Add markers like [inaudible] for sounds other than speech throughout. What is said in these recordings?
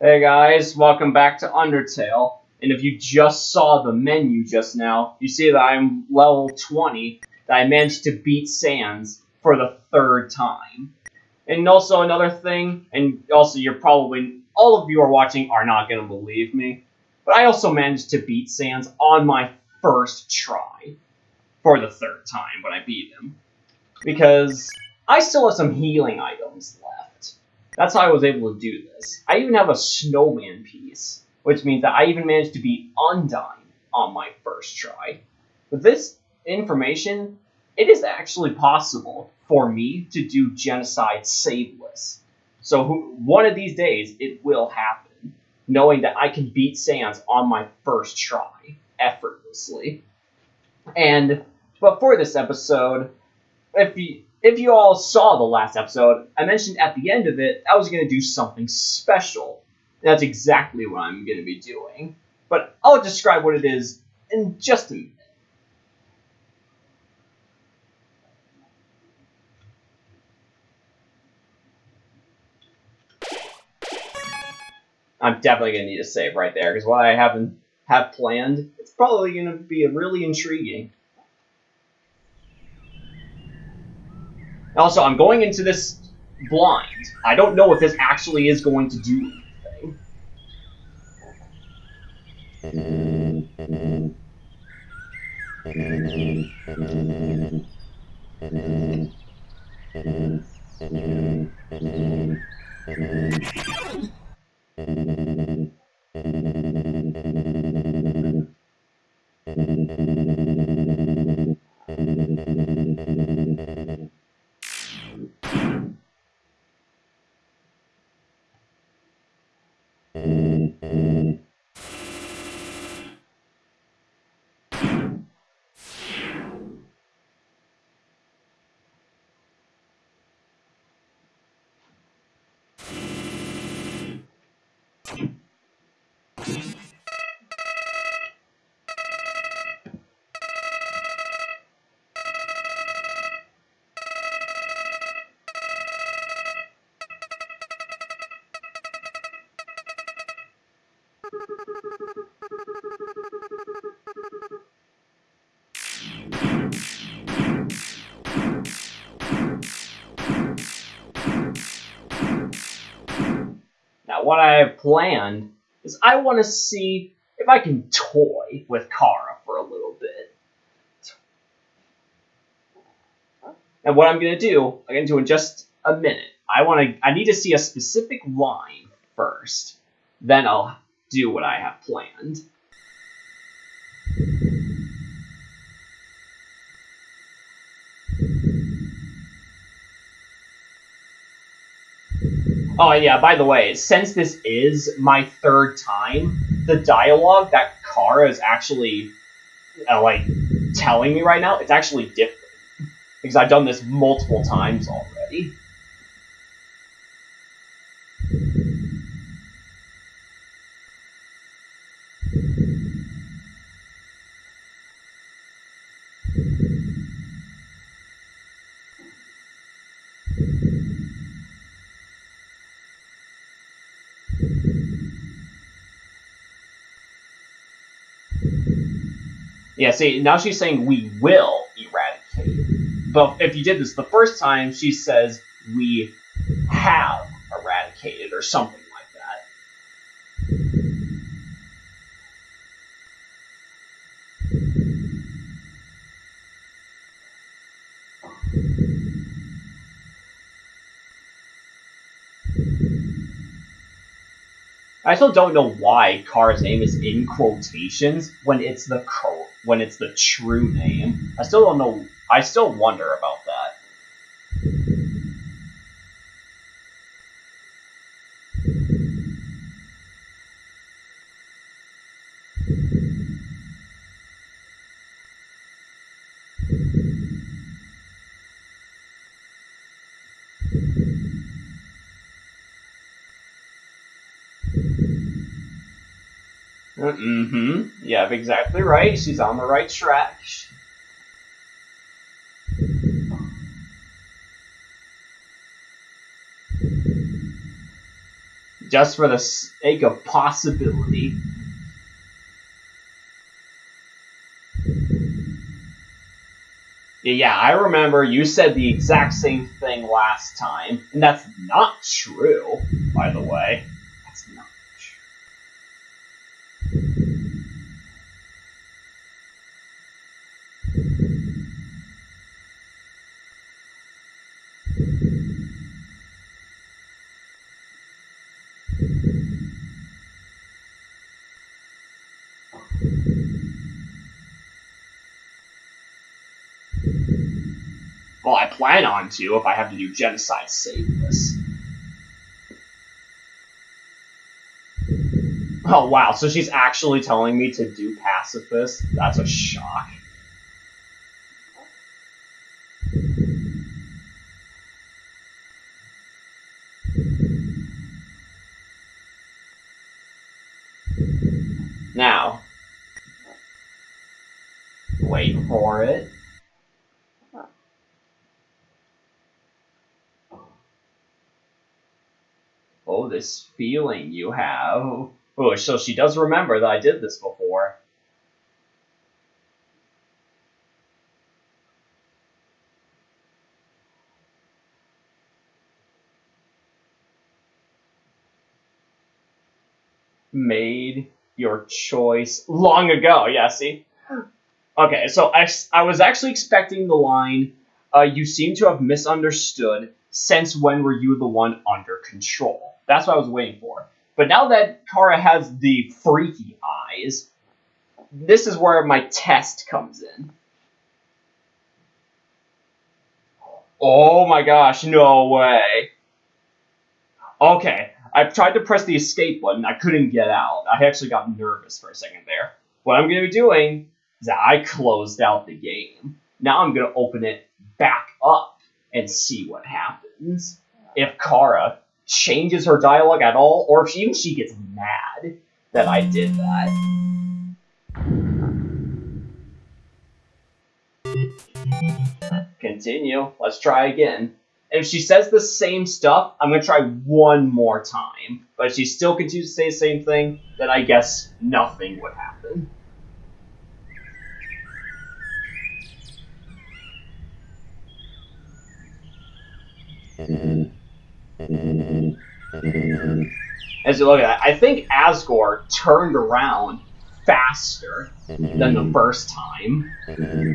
Hey guys, welcome back to Undertale. And if you just saw the menu just now, you see that I'm level 20, that I managed to beat Sans for the third time. And also another thing, and also you're probably, all of you are watching are not going to believe me, but I also managed to beat Sans on my first try for the third time when I beat him. Because I still have some healing items left. That's how I was able to do this. I even have a snowman piece, which means that I even managed to beat Undyne on my first try. With this information, it is actually possible for me to do genocide saveless. So one of these days, it will happen, knowing that I can beat Sans on my first try effortlessly. And but for this episode, if you if you all saw the last episode, I mentioned at the end of it I was going to do something special. That's exactly what I'm going to be doing. But I'll describe what it is in just a minute. I'm definitely going to need a save right there, because what I haven't have planned, it's probably going to be a really intriguing. Also, I'm going into this blind. I don't know if this actually is going to do anything. Mm-hmm. Mm-hmm. Mm-hmm. What I have planned is I want to see if I can toy with Chara for a little bit. And what I'm going to do, I'm to do in just a minute. I want to. I need to see a specific line first. Then I'll do what I have planned. Oh yeah, by the way, since this is my third time, the dialogue that Chara is actually uh, like telling me right now, it's actually different because I've done this multiple times already. Yeah, see, now she's saying we will eradicate. But if you did this the first time, she says we have eradicated or something like that. I still don't know why Chara's name is in quotations when it's the co when it's the true name. I still don't know. I still wonder about that. Mm-hmm. Yeah, exactly right. She's on the right track. just for the sake of possibility. Yeah, I remember you said the exact same thing last time, and that's not true, by the way. Well, I plan on to if I have to do genocide saveless. Oh wow, so she's actually telling me to do pacifist? That's a shock. Now, wait for it. Oh, this feeling you have. Oh, so she does remember that I did this before. Made your choice long ago. Yeah, see? Okay, so I, I was actually expecting the line, uh, you seem to have misunderstood. Since when were you the one under control? That's what I was waiting for. But now that Chara has the freaky eyes, this is where my test comes in. Oh my gosh, no way. Okay, I tried to press the escape button. I couldn't get out. I actually got nervous for a second there. What I'm going to be doing is I closed out the game. Now I'm going to open it back up and see what happens. If Chara changes her dialogue at all, or if she, even she gets mad that I did that. Continue. Let's try again. And if she says the same stuff, I'm going to try one more time. But if she still continues to say the same thing, then I guess nothing would happen. Mm-hmm. As you look at that, I think Asgore turned around faster than the mm-hmm. first time. Mm-hmm.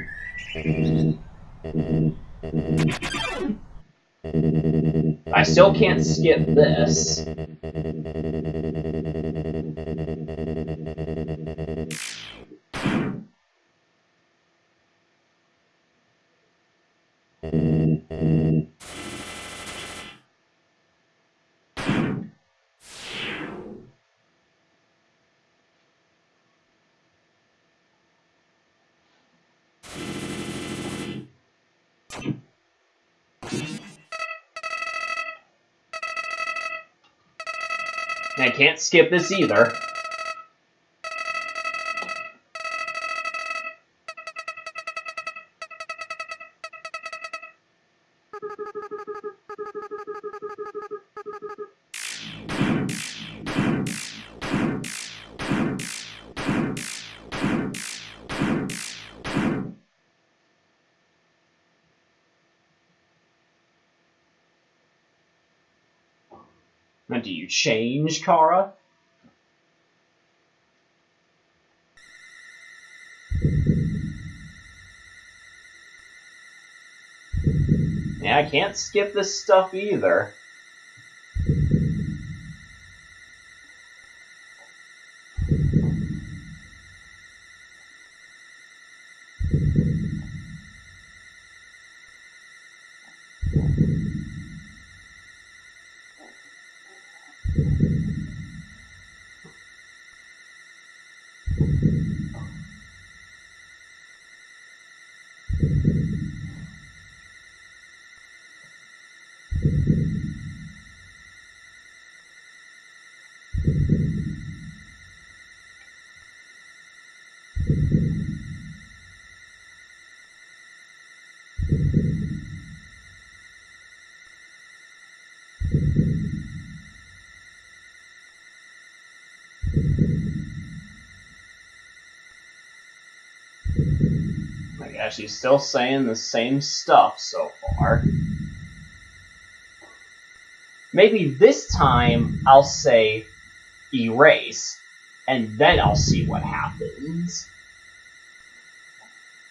I still can't skip this. And I can't skip this either. Now, do you change, Chara? Yeah, I can't skip this stuff either. Guess she's still saying the same stuff so far. Maybe this time I'll say erase, and then I'll see what happens.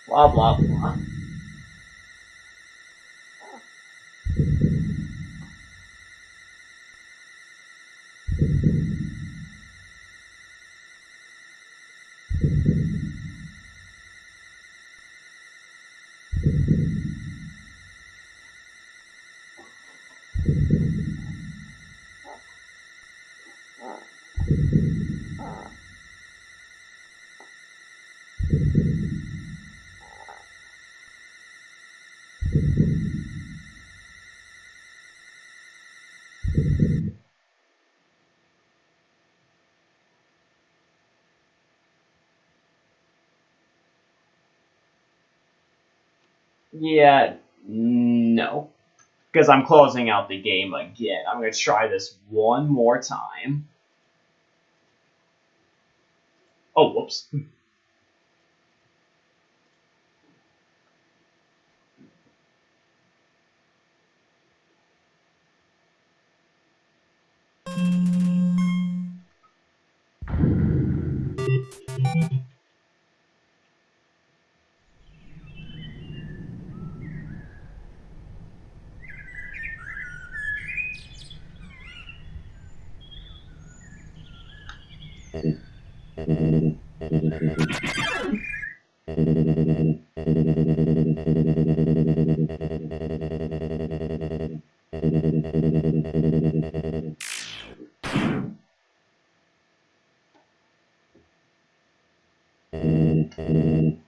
Blah, blah, blah. Yeah, no. Because I'm closing out the game again. I'm going to try this one more time. Oh, whoops. [laughs] Mm.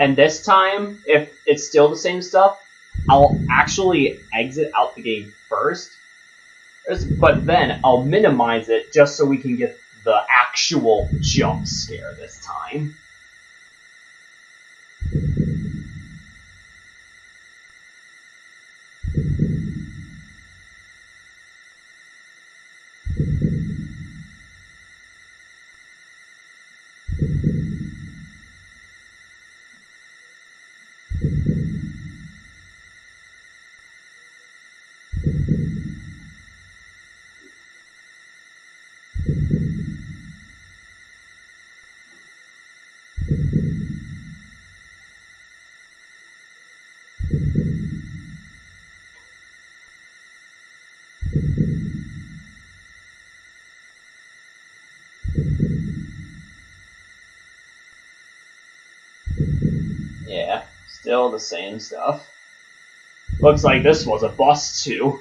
And this time, if it's still the same stuff, I'll actually exit out the game first. But then I'll minimize it just so we can get the actual jump scare this time. Yeah, still the same stuff. Looks like this was a bust too.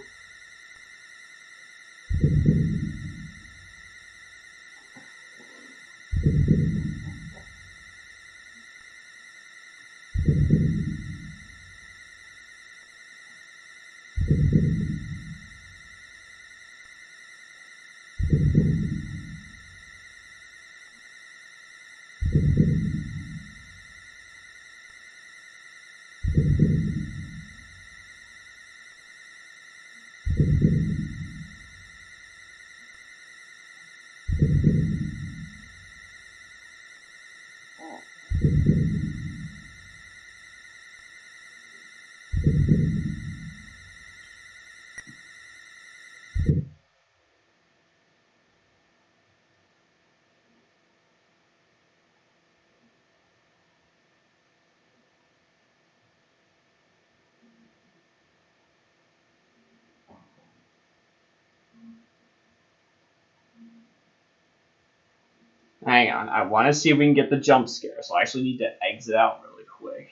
Hang on, I want to see if we can get the jump scare, so I actually need to exit out really quick.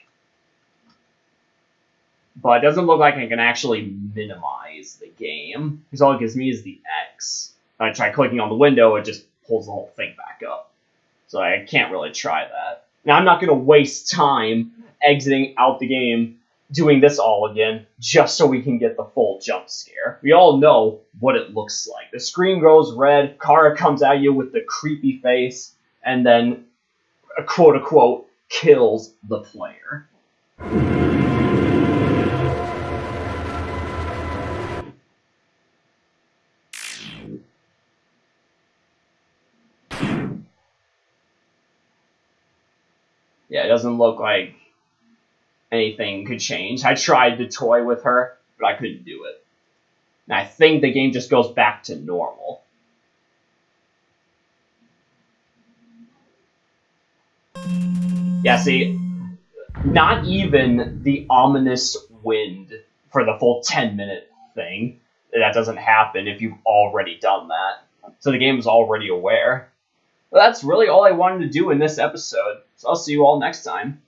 But it doesn't look like I can actually minimize the game, because all it gives me is the X. If I try clicking on the window, it just pulls the whole thing back up. So I can't really try that. Now, I'm not going to waste time exiting out the game doing this all again just so we can get the full jump scare. We all know what it looks like. The screen goes red, Chara comes at you with the creepy face, and then uh, quote unquote kills the player. Yeah, it doesn't look like anything could change. I tried to toy with her, but I couldn't do it. And I think the game just goes back to normal. Yeah, see, not even the ominous wind for the full 10 minute thing. That doesn't happen if you've already done that. So the game is already aware. But that's really all I wanted to do in this episode. So I'll see you all next time.